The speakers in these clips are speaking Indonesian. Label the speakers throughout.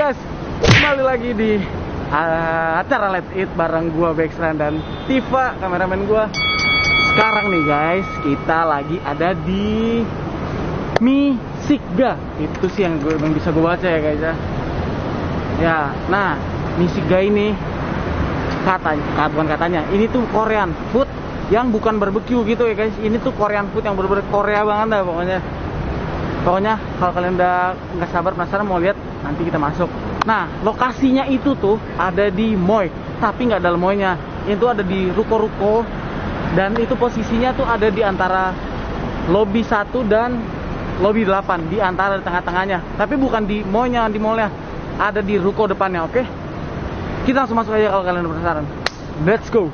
Speaker 1: guys, kembali lagi di uh, acara Let's Eat bareng gua Bexran dan Tifa kameramen gua. Sekarang nih guys, kita lagi ada di Misigga. Itu sih yang gue yang bisa gue baca ya guys ya. Ya, nah Misigga ini katanya, bukan katanya, ini tuh Korean food yang bukan barbecue gitu ya guys. Ini tuh Korean food yang bener-bener Korea banget dah pokoknya. Pokoknya kalau kalian udah nggak sabar penasaran mau lihat nanti kita masuk. Nah lokasinya itu tuh ada di Moy, tapi nggak dalam Moynya. Itu ada di ruko-ruko dan itu posisinya tuh ada di antara lobby 1 dan lobby 8 di antara tengah-tengahnya. Tapi bukan di Moynya, di mallnya. Ada di ruko depannya, oke? Kita langsung masuk aja kalau kalian penasaran. Let's go.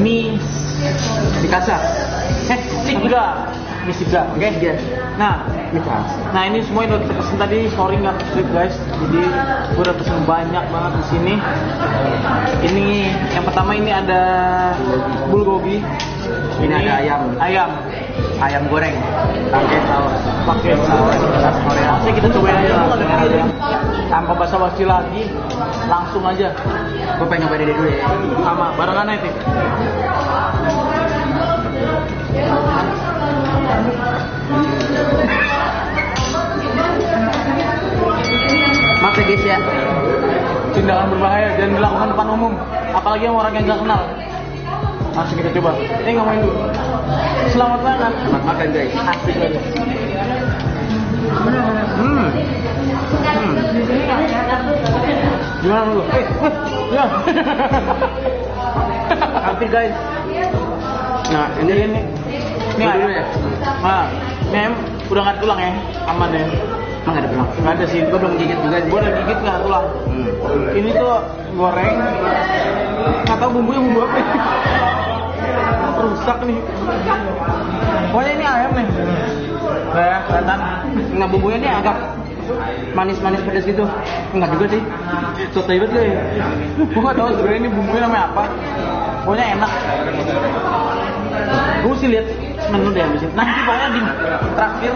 Speaker 1: Mie di. Eh. Mie Siga, oke?
Speaker 2: Siga.
Speaker 1: Nah, nah ini semua yang udah kita pesen tadi, sorry nggak kesulit guys. Jadi gue udah pesen banyak banget di sini. Ini yang pertama ini ada bulgogi.
Speaker 2: Ini ada ayam.
Speaker 1: Ayam.
Speaker 2: Ayam goreng. Pakai saus.
Speaker 1: pakai saus khas Korea. Langsung kita cobain aja ya. Tanpa basa-basi lagi, langsung aja.
Speaker 2: Gue pengen nyobain dulu ya.
Speaker 1: Sama barengan aja. Tip.
Speaker 2: Maaf ya guys ya.
Speaker 1: Tindakan berbahaya jangan dilakukan depan umum, apalagi yang orang yang nggak kenal. Langsung kita coba. Eh ngomongin dulu. Selamat makan.
Speaker 2: Selamat makan guys.
Speaker 1: Asik aja.
Speaker 2: Hmm.
Speaker 1: Hmm. Gimana lu? Eh, eh, ya.
Speaker 2: Hampir guys. Nah
Speaker 1: Ini
Speaker 2: ini
Speaker 1: ini. Ini ayam.
Speaker 2: ya?
Speaker 1: Nah, ini ayam udah nggak tulang ya, aman ya.
Speaker 2: Emang ada bilang.
Speaker 1: Nggak ada sih.
Speaker 2: Gue belum gigit juga sih.
Speaker 1: Gue udah gigit nggak tulang.
Speaker 2: Hmm.
Speaker 1: Ini tuh goreng. Nggak tahu bumbunya bumbu apa. ya. Rusak nih. Pokoknya ini ayam nih. Nah, ya, kelihatan.
Speaker 2: Nah bumbunya ini agak manis-manis pedas gitu. Enggak juga sih.
Speaker 1: Soto banget gue. Gue nggak tahu sebenarnya ini bumbunya namanya apa. Pokoknya enak. Gue sih lihat menu deh habis ini. Nanti pokoknya di terakhir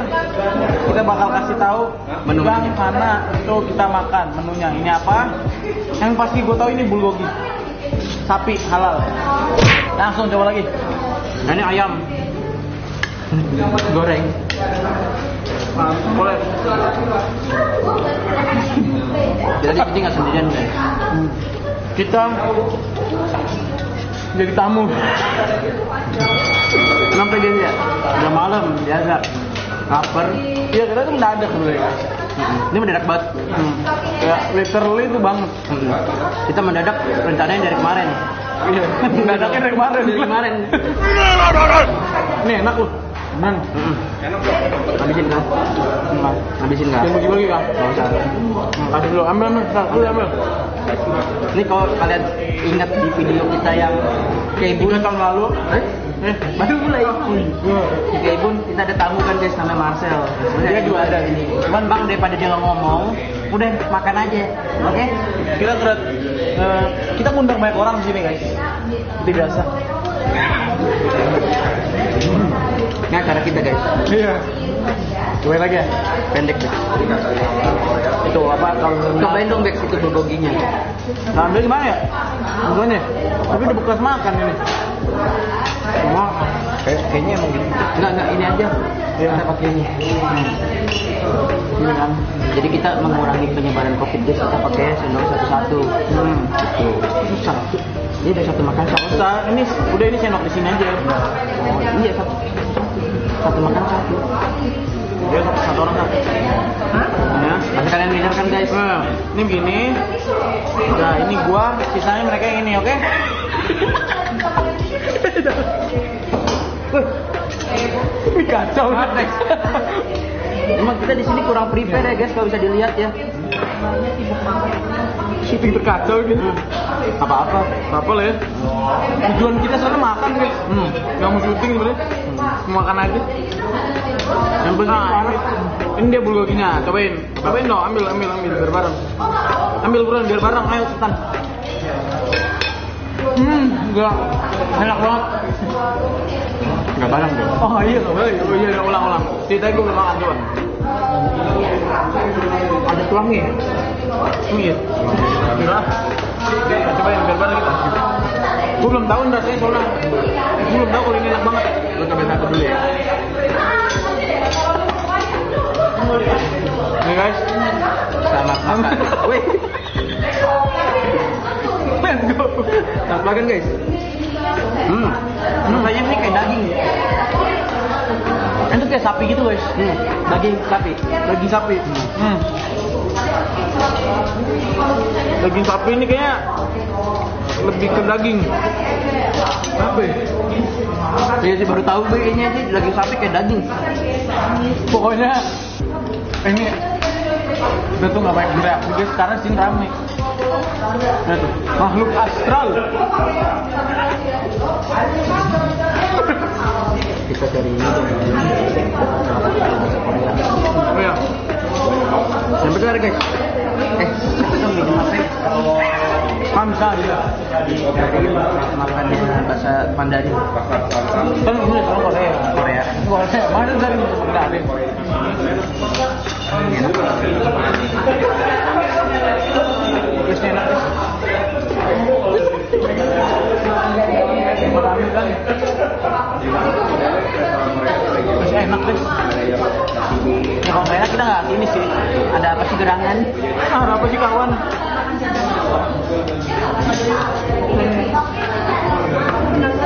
Speaker 1: kita bakal kasih tahu
Speaker 2: Menu.
Speaker 1: yang mana itu kita makan menunya. Ini apa? Yang pasti gue tahu ini bulgogi. Sapi halal. Langsung coba lagi.
Speaker 2: Nah ini ayam. Goreng.
Speaker 1: Boleh.
Speaker 2: Jadi ini nggak sendirian guys.
Speaker 1: Kita jadi tamu.
Speaker 2: Guys ya?
Speaker 1: Udah malam biasa.
Speaker 2: Lapar.
Speaker 1: Iya kita tuh mendadak sebenarnya guys.
Speaker 2: Ini mendadak banget.
Speaker 1: Hmm. Ya literally itu banget.
Speaker 2: Hmm. Kita mendadak rencananya dari kemarin.
Speaker 1: Iya. Mendadaknya dari kemarin.
Speaker 2: Dari kemarin.
Speaker 1: Ini enak loh. Beneran.
Speaker 2: Mm-mm. Habisin kan?
Speaker 1: Enggak.
Speaker 2: Habisin nggak?
Speaker 1: Jangan bagi-bagi kan?
Speaker 2: Nggak usah.
Speaker 1: Hmm, Kasih dulu. Ambil ambil. Lu ambil.
Speaker 2: Ini kalau kalian ingat di video kita yang Keibun tahun lalu, eh baru mulai. Di Keibun kita ada tamu kan guys namanya Marcel. Dia juga ada ini. Cuman bang daripada dia ngomong, udah makan aja, oke?
Speaker 1: Kita berat eh, kita ngundang banyak orang di sini guys. Seperti biasa.
Speaker 2: Ini acara kita guys,
Speaker 1: Iya. Cobain lagi ya.
Speaker 2: pendek deh.
Speaker 1: Itu apa kalau
Speaker 2: Cobain dong guys itu bulgoginya.
Speaker 1: Nah, ambil gimana ya? Bukannya? Tapi udah bekas makan ini. Cuma kayak, kayaknya emang gitu.
Speaker 2: Enggak enggak ini aja.
Speaker 1: Iya.
Speaker 2: Kita pakai ini.
Speaker 1: Ini kan.
Speaker 2: Jadi kita mengurangi penyebaran COVID guys, kita pakai sendok satu-satu.
Speaker 1: Hmm.
Speaker 2: Gitu. Susah. Ini udah satu makan satu.
Speaker 1: Usah, ini udah ini sendok di sini aja.
Speaker 2: Oh, iya satu. Satu makan satu.
Speaker 1: Dia satu, satu orang satu. Ya.
Speaker 2: Nanti kalian lihat kan guys.
Speaker 1: Nah, ini begini. Nah, ini gua, sisanya mereka yang ini, oke? Ini kacau.
Speaker 2: Emang kita di sini kurang prepare ya guys kalau bisa dilihat ya.
Speaker 1: Syuting terkacau gitu.
Speaker 2: Apa-apa.
Speaker 1: Apa lah ya? Tujuan kita soalnya makan guys.
Speaker 2: Hmm.
Speaker 1: Gak mau syuting sebenarnya. Mau makan aja.
Speaker 2: Yang penting
Speaker 1: Nah, ini, ini dia bulgoginya. Cobain. Cobain dong, ambil, ambil, ambil biar bareng. Ambil buruan biar bareng. Ayo cepetan. Hmm, enggak. Enak banget.
Speaker 2: nggak barang deh.
Speaker 1: Oh iya, oh iya, oh iya, ulang, ulang. Ceritanya gue belum makan, coba.
Speaker 2: Ada tuangnya.
Speaker 1: Iya. Gila. Nah, cobain biar bareng kita. Gue belum tahu rasanya soalnya. Gue belum tahu kalau ini enak banget.
Speaker 2: Lo cobain satu dulu ya.
Speaker 1: Nih guys.
Speaker 2: Selamat makan. Wih.
Speaker 1: Let's go.
Speaker 2: Selamat makan guys. Hmm. Rasanya ini kayak daging.
Speaker 1: Itu kayak sapi gitu guys.
Speaker 2: Hmm. Daging sapi.
Speaker 1: Daging sapi. Hmm. Daging sapi ini kayaknya lebih ke daging. Apa ya?
Speaker 2: Sih baru tahu gue ini aja daging sapi kayak daging.
Speaker 1: Pokoknya ini udah tuh nggak banyak bereaksi guys karena sini rame. Makhluk astral.
Speaker 2: Kita cari ini.
Speaker 1: Oh ya.
Speaker 2: Sampai kelar guys. Eh, kita minum apa?
Speaker 1: Hamsa dia.
Speaker 2: Dari makannya bahasa Mandarin.
Speaker 1: Kan ini orang Korea.
Speaker 2: Korea.
Speaker 1: Korea. Mana dari Mandarin? Terus enak guys.
Speaker 2: Ya kalau enak kita nggak ini sih. Ada apa sih gerangan?
Speaker 1: Ah, apa sih kawan?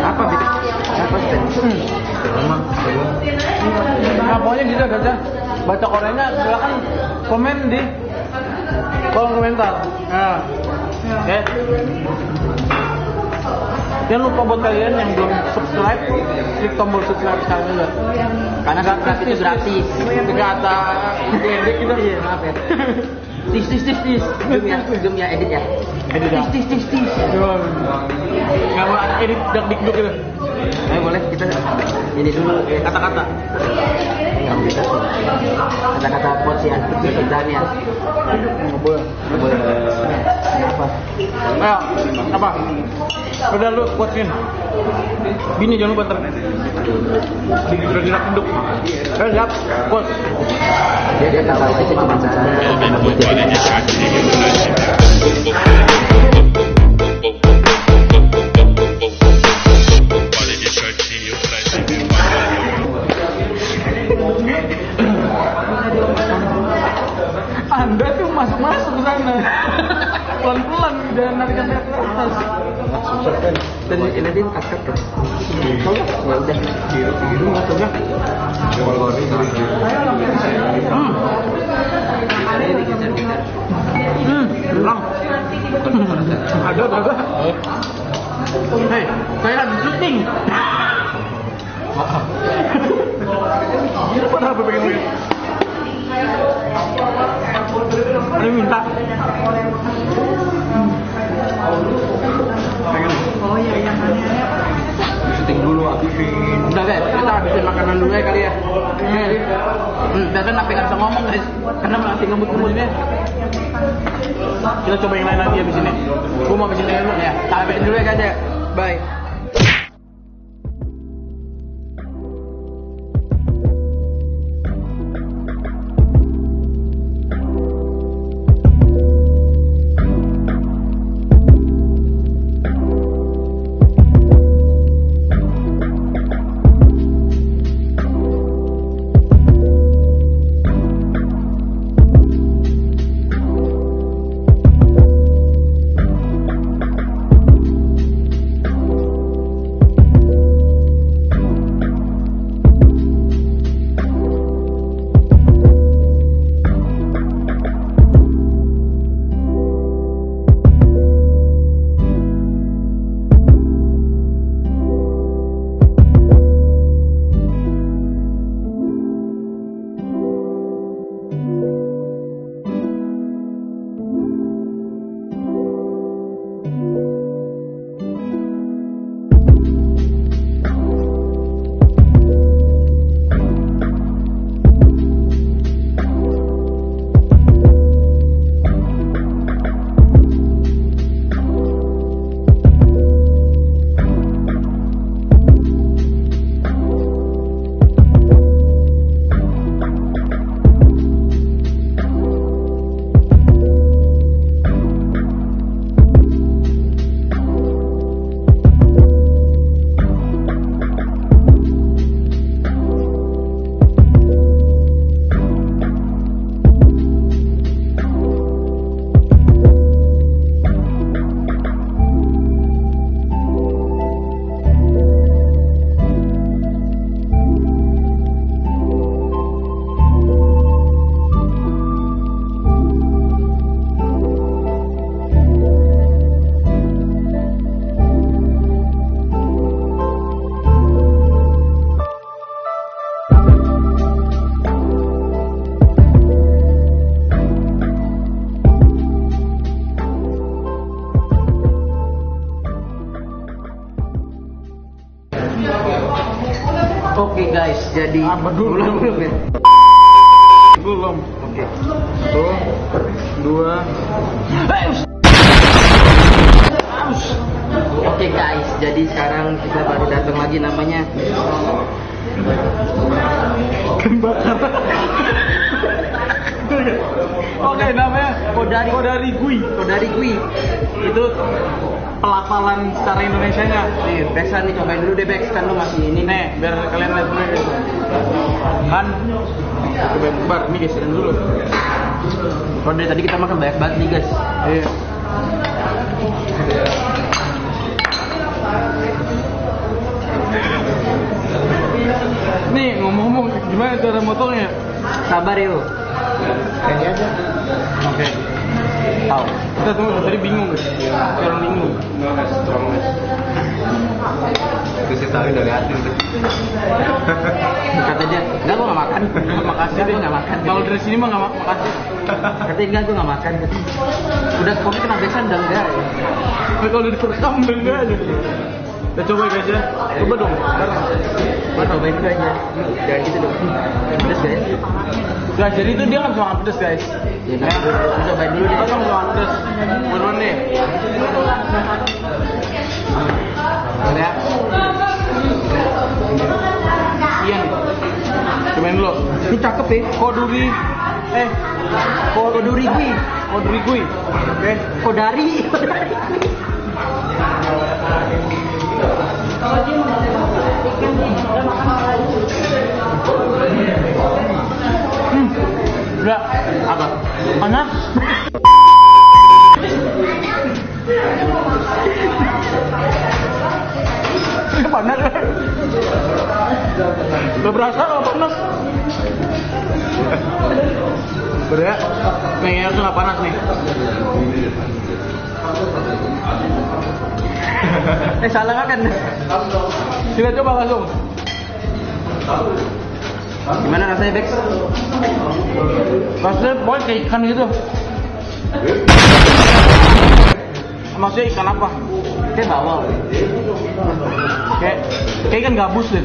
Speaker 2: Apa gitu? Apa sih?
Speaker 1: Nah, pokoknya gitu aja. Baca Koreanya silakan komen di kolom komentar. Nah, oke. Jangan lupa buat kalian yang belum subscribe, klik tombol subscribe sekarang juga.
Speaker 2: Karena subscribe itu gratis.
Speaker 1: Tidak kata edit gitu.
Speaker 2: Iya, maaf ya. Tis tis tis tis. Zoom ya, zoom ya edit ya.
Speaker 1: Edit ya.
Speaker 2: Tis tis tis tis.
Speaker 1: Nggak mau edit dak dikduk gitu.
Speaker 2: Ayo boleh kita ini dulu eh,
Speaker 1: Kata-kata.
Speaker 2: Kata-kata quotes ya, dan ya.
Speaker 1: Nggak boleh.
Speaker 2: Nggak boleh. Apa?
Speaker 1: Ayo, apa? Udah lu kuatin. Bini jangan lupa ntar. Udah gerak duduk. Ayo siap, kuat.
Speaker 2: Dia dia tahu aja cuma cara.
Speaker 1: Pelan-pelan dan narikan saya ke atas.
Speaker 2: Dan ini.
Speaker 1: Tahu nggak?
Speaker 2: Ya udah.
Speaker 1: Biru masuk ya. Hmm.
Speaker 2: Ini.
Speaker 1: Hmm, hilang. Ada. Hei, saya lagi syuting. Padahal apa pengen yang minta.
Speaker 3: Oh iya apa?
Speaker 2: Syuting dulu habisin. Udah guys, kita habisin makanan dulu ya kali ya. Nih. Hmm, Dadan sampai nggak bisa ngomong guys, karena masih ngemut-ngemutnya. Kita coba yang lain lagi habis ini. Gua mau habis ini dulu ya. Habisin dulu ya guys ya. Bye.
Speaker 1: Belum.
Speaker 2: belum belum ya.
Speaker 1: Belum.
Speaker 2: Oke.
Speaker 1: Satu, dua.
Speaker 2: Oke guys, jadi sekarang kita baru datang lagi namanya
Speaker 1: Oke, namanya
Speaker 2: Kodari
Speaker 1: Kodari Gui.
Speaker 2: Kodari Kui.
Speaker 1: Itu pelafalan secara Indonesianya.
Speaker 2: Nih, Bexan nih cobain dulu deh Bex, kan lu masih ini nih.
Speaker 1: Nih, biar kalian lihat dulu Kan coba bar guys, dan dulu.
Speaker 2: Kalau dari tadi kita makan banyak banget nih guys.
Speaker 1: Iya. Nih ngomong-ngomong gimana cara motongnya?
Speaker 2: Sabar lu.
Speaker 3: Kayaknya aja.
Speaker 1: Oke. Tahu. Kita tunggu tadi bingung guys. Orang bingung.
Speaker 3: Itu sih tahu dari hati.
Speaker 2: Kata dia, enggak gua nggak makan.
Speaker 1: Makasih deh
Speaker 2: nggak makan.
Speaker 1: Kalau dari sini mah nggak mak- makasih.
Speaker 2: Katanya enggak gua nggak makan. Udah kopi kena Bexan udah enggak.
Speaker 1: Tapi kalau udah direkam enggak aja. Kita coba guys ya. Coba dong.
Speaker 2: Gua cobain aja. Jangan gitu dong. Pedes guys.
Speaker 1: Guys, jadi itu dia nggak bisa makan pedes guys.
Speaker 2: Ya, nah, cobain deh.
Speaker 1: Pedes. Buruan deh.
Speaker 2: Udah.
Speaker 1: Ian. Cobain dulu.
Speaker 2: Ini cakep ya.
Speaker 1: Koduri. Eh.
Speaker 2: Koduri.
Speaker 1: Koduri Gui. Oke.
Speaker 2: Kodari.
Speaker 1: Hmm. Apa? Panas. Gak berasa kalau panas. Udah. Nih, ya, nggak panas nih.
Speaker 2: eh salah makan.
Speaker 1: Kita coba langsung.
Speaker 2: Gimana rasanya Bex?
Speaker 1: Rasanya pokoknya kayak ikan gitu. maksudnya ikan apa?
Speaker 2: Kayak bawal.
Speaker 1: Kayak kayak ikan gabus deh.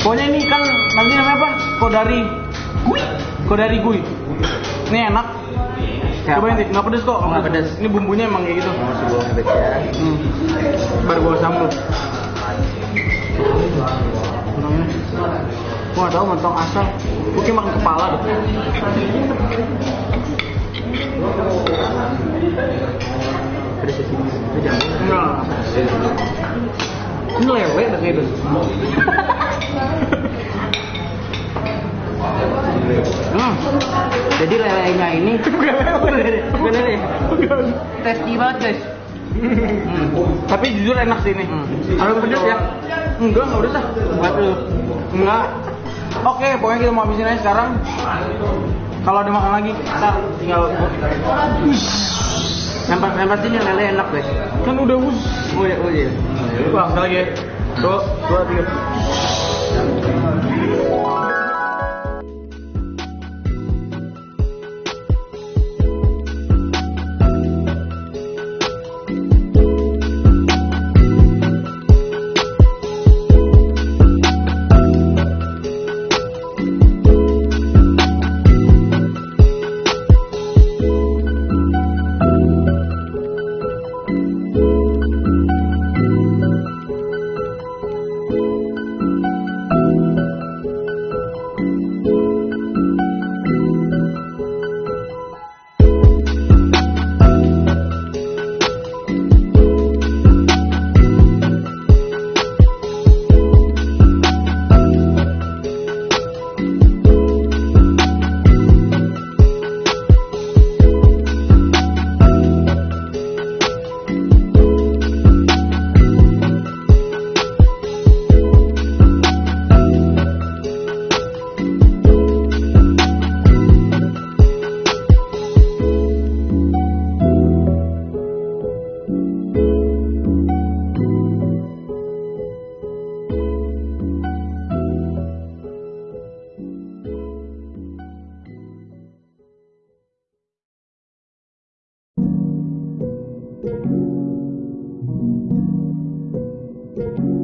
Speaker 1: Pokoknya ini ikan nanti namanya apa? Kodari. Gui. Kodari gui. Ini enak.
Speaker 2: Apa?
Speaker 1: deh, nggak pedes kok.
Speaker 2: Nggak pedes.
Speaker 1: Ini bumbunya emang kayak gitu.
Speaker 2: Pedas ya.
Speaker 1: Hmm. Baru gua sambal. Nggak tahu mentong asal. Kayak makan kepala deh.
Speaker 2: Itu.
Speaker 1: Enggak. Ini lele dah kayak gitu. Hmm.
Speaker 2: Jadi lelenya ini bukan lele, bukan lele. Tasty banget guys. Hmm.
Speaker 1: Tapi jujur enak sih ini.
Speaker 2: Hmm.
Speaker 1: Ada pedes ya? Enggak, enggak udah sah. Enggak. Oke, pokoknya kita mau habisin aja sekarang. Kalau ada makan lagi, kita tinggal
Speaker 2: Nampak nampak sini lele enak guys.
Speaker 1: kan udah us.
Speaker 2: Oh ya, oh iya.
Speaker 1: Wah, sekali lagi ya. Dua, dua, tiga. Jadi,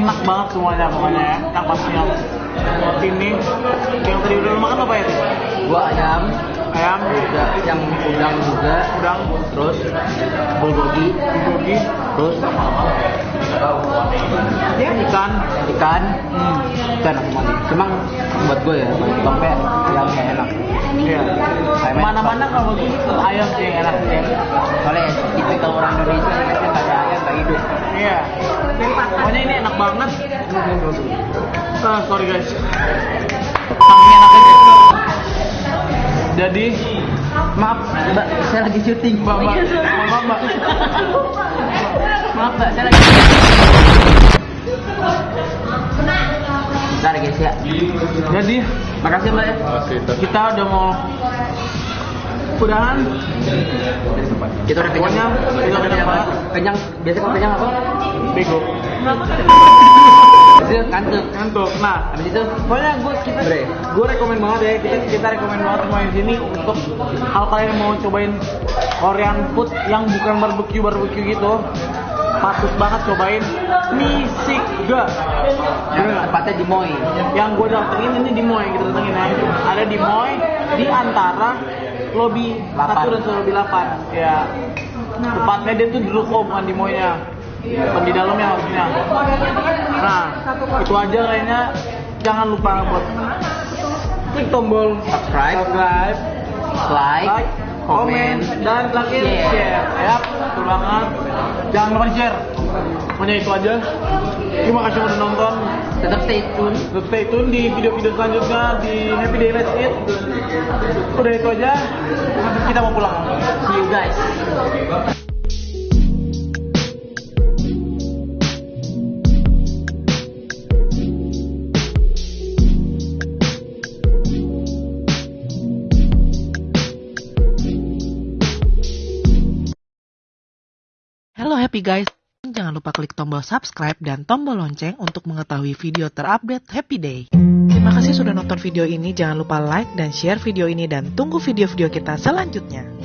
Speaker 1: Enak banget semuanya pokoknya ya. Yang ini, yang tadi udah makan apa ya?
Speaker 2: Gua ayam,
Speaker 1: Ayam,
Speaker 2: juga yang udang juga,
Speaker 1: udang,
Speaker 2: terus bulgogi,
Speaker 1: bulgogi,
Speaker 2: terus
Speaker 1: ikan.
Speaker 2: ikan,
Speaker 1: Hmm.
Speaker 2: ikan. Cuma buat gue ya, tompet yang nggak enak.
Speaker 1: Iya.
Speaker 2: Ayam
Speaker 1: Mana-mana kalau gue tuh ayam sih yang enak sih.
Speaker 2: Soalnya tipikal orang Indonesia kan nggak ada ayam nggak hidup.
Speaker 1: Iya. Pokoknya ini enak banget. Ah, sorry guys. Saking enaknya. Jadi,
Speaker 2: Maaf, mbak, saya lagi syuting.
Speaker 1: Mbak, Mbak. Maaf, Mbak.
Speaker 2: Maaf, mbak, saya lagi. Bentar guys ya.
Speaker 1: jadi
Speaker 2: Makasih mbak ya.
Speaker 1: kita udah mau udahan.
Speaker 2: Kita udah kenyang.
Speaker 1: Kita udah
Speaker 2: kenyang.
Speaker 1: kenyang.
Speaker 2: Kenyang. Biasa kalau kenyang apa?
Speaker 1: Bego.
Speaker 2: Kantuk.
Speaker 1: Ngantuk. Nah,
Speaker 2: Habis itu
Speaker 1: pokoknya gue kita
Speaker 2: Bre.
Speaker 1: gue rekomen banget ya kita kita rekomen banget semua di sini untuk hal kalian yang mau cobain Korean food yang bukan barbecue barbecue gitu patut banget cobain Misiga
Speaker 2: yang tepatnya di Moi.
Speaker 1: yang gue datengin ini di Moy kita datengin ya ada di Moy di antara lobby. 1 dan lobby 8 ya tepatnya dia tuh di ruko bukan di Moy nya bukan di dalamnya harusnya nah itu aja kayaknya jangan lupa buat klik tombol
Speaker 2: Subscribe,
Speaker 1: subscribe
Speaker 2: like,
Speaker 1: like, komen,
Speaker 2: komen,
Speaker 1: dan terakhir
Speaker 2: share.
Speaker 1: share. Banget. Jangan lupa di share. Pokoknya itu aja. Terima kasih udah nonton.
Speaker 2: Tetap stay tune.
Speaker 1: Tetap stay tune di video-video selanjutnya di Happy Day Let's Eat. Udah itu aja. Kita mau pulang.
Speaker 2: See you guys.
Speaker 4: Happy guys, jangan lupa klik tombol subscribe dan tombol lonceng untuk mengetahui video terupdate Happy Day. Terima kasih sudah nonton video ini, jangan lupa like dan share video ini dan tunggu video-video kita selanjutnya.